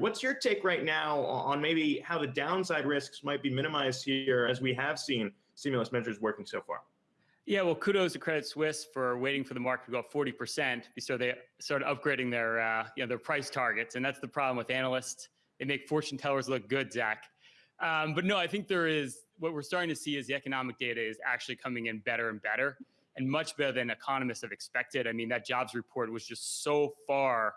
What's your take right now on maybe how the downside risks might be minimized here as we have seen stimulus measures working so far? Yeah, well, kudos to Credit Suisse for waiting for the market to go up 40% so they started upgrading their, uh, you know, their price targets. And that's the problem with analysts. They make fortune tellers look good, Zach. Um, but no, I think there is, what we're starting to see is the economic data is actually coming in better and better and much better than economists have expected. I mean, that jobs report was just so far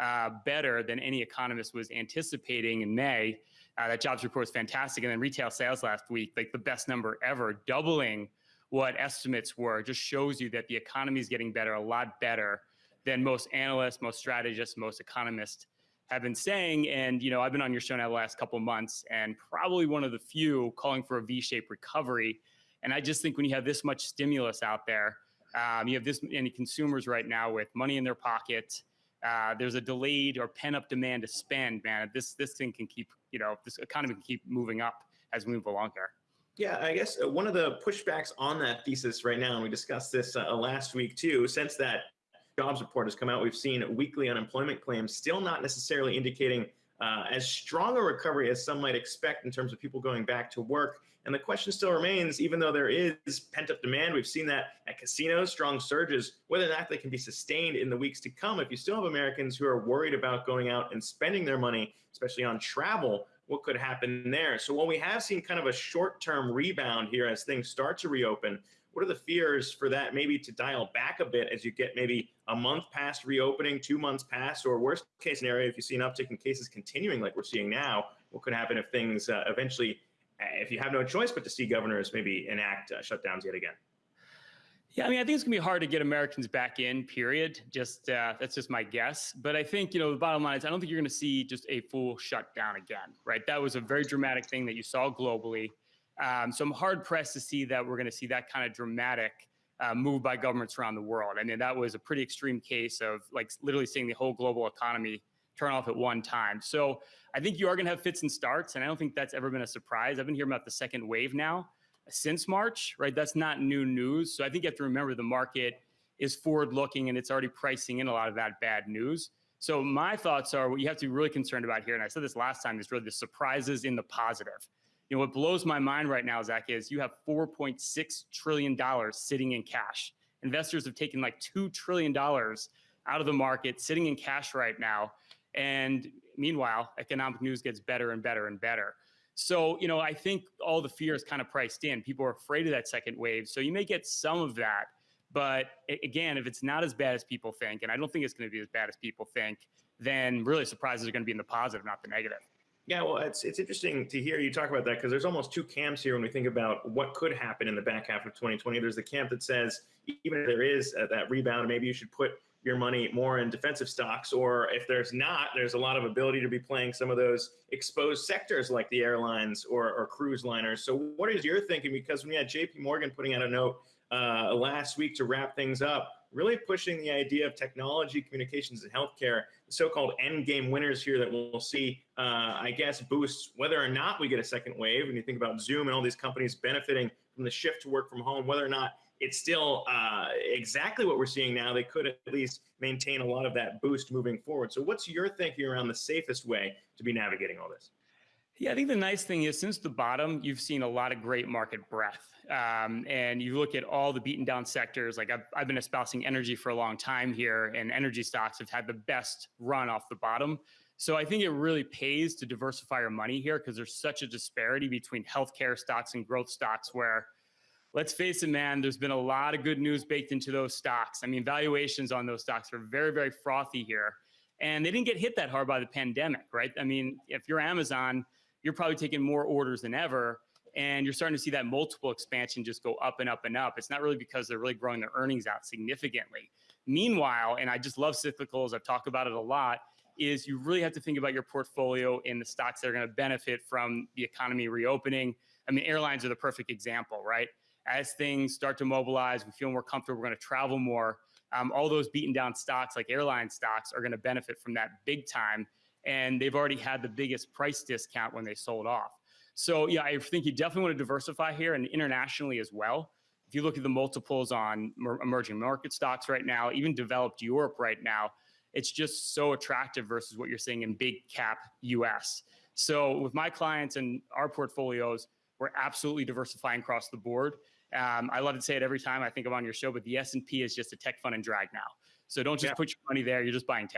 uh, better than any economist was anticipating in May. Uh, that jobs report was fantastic. And then retail sales last week, like the best number ever, doubling what estimates were, just shows you that the economy is getting better, a lot better than most analysts, most strategists, most economists have been saying. And, you know, I've been on your show now the last couple months and probably one of the few calling for a V-shaped recovery. And I just think when you have this much stimulus out there, um, you have this many consumers right now with money in their pocket, uh, there's a delayed or pent up demand to spend, man. This this thing can keep, you know, this economy can keep moving up as we move along here. Yeah, I guess uh, one of the pushbacks on that thesis right now, and we discussed this uh, last week too, since that jobs report has come out, we've seen weekly unemployment claims still not necessarily indicating uh, as strong a recovery as some might expect in terms of people going back to work. And the question still remains, even though there is pent up demand, we've seen that at casinos, strong surges, whether or not they can be sustained in the weeks to come. If you still have Americans who are worried about going out and spending their money, especially on travel, what could happen there? So while we have seen kind of a short term rebound here as things start to reopen, what are the fears for that maybe to dial back a bit as you get maybe a month past reopening, two months past, or worst case scenario, if you see an uptick in cases continuing like we're seeing now, what could happen if things uh, eventually, uh, if you have no choice but to see governors maybe enact uh, shutdowns yet again? Yeah, I mean, I think it's gonna be hard to get Americans back in. Period. Just uh, that's just my guess. But I think you know the bottom line is I don't think you're gonna see just a full shutdown again. Right? That was a very dramatic thing that you saw globally. Um, so I'm hard pressed to see that we're going to see that kind of dramatic uh, move by governments around the world. I mean, that was a pretty extreme case of like literally seeing the whole global economy turn off at one time. So I think you are going to have fits and starts, and I don't think that's ever been a surprise. I've been hearing about the second wave now since March, right? That's not new news. So I think you have to remember the market is forward looking and it's already pricing in a lot of that bad news. So my thoughts are what you have to be really concerned about here, and I said this last time, is really the surprises in the positive. You know, what blows my mind right now, Zach, is you have $4.6 trillion sitting in cash. Investors have taken like $2 trillion out of the market, sitting in cash right now. And meanwhile, economic news gets better and better and better. So, you know, I think all the fear is kind of priced in. People are afraid of that second wave. So you may get some of that. But again, if it's not as bad as people think, and I don't think it's going to be as bad as people think, then really surprises are going to be in the positive, not the negative. Yeah, well, it's it's interesting to hear you talk about that because there's almost two camps here when we think about what could happen in the back half of 2020. There's the camp that says even if there is uh, that rebound, maybe you should put your money more in defensive stocks, or if there's not, there's a lot of ability to be playing some of those exposed sectors like the airlines or, or cruise liners. So, what is your thinking? Because when we had J.P. Morgan putting out a note uh, last week to wrap things up, really pushing the idea of technology, communications, and healthcare, the so-called end game winners here that we'll see, uh, I guess, boosts whether or not we get a second wave. And you think about Zoom and all these companies benefiting from the shift to work from home, whether or not it's still uh, exactly what we're seeing now, they could at least maintain a lot of that boost moving forward. So what's your thinking around the safest way to be navigating all this? Yeah, I think the nice thing is since the bottom, you've seen a lot of great market breadth. Um, and you look at all the beaten down sectors, like I've, I've been espousing energy for a long time here, and energy stocks have had the best run off the bottom. So I think it really pays to diversify your money here because there's such a disparity between healthcare stocks and growth stocks where let's face it, man, there's been a lot of good news baked into those stocks. I mean, valuations on those stocks are very, very frothy here. And they didn't get hit that hard by the pandemic, right? I mean, if you're Amazon, you're probably taking more orders than ever. And you're starting to see that multiple expansion just go up and up and up. It's not really because they're really growing their earnings out significantly. Meanwhile, and I just love cyclicals, I've talked about it a lot, is you really have to think about your portfolio and the stocks that are going to benefit from the economy reopening. I mean, airlines are the perfect example, right? As things start to mobilize, we feel more comfortable, we're going to travel more. Um, all those beaten down stocks like airline stocks are going to benefit from that big time and they've already had the biggest price discount when they sold off. So yeah, I think you definitely want to diversify here and internationally as well. If you look at the multiples on emerging market stocks right now, even developed Europe right now, it's just so attractive versus what you're seeing in big cap US. So with my clients and our portfolios, we're absolutely diversifying across the board. Um, I love to say it every time I think I'm on your show, but the S and P is just a tech fund and drag now. So don't just Yeah. put your money there; you're just buying tech.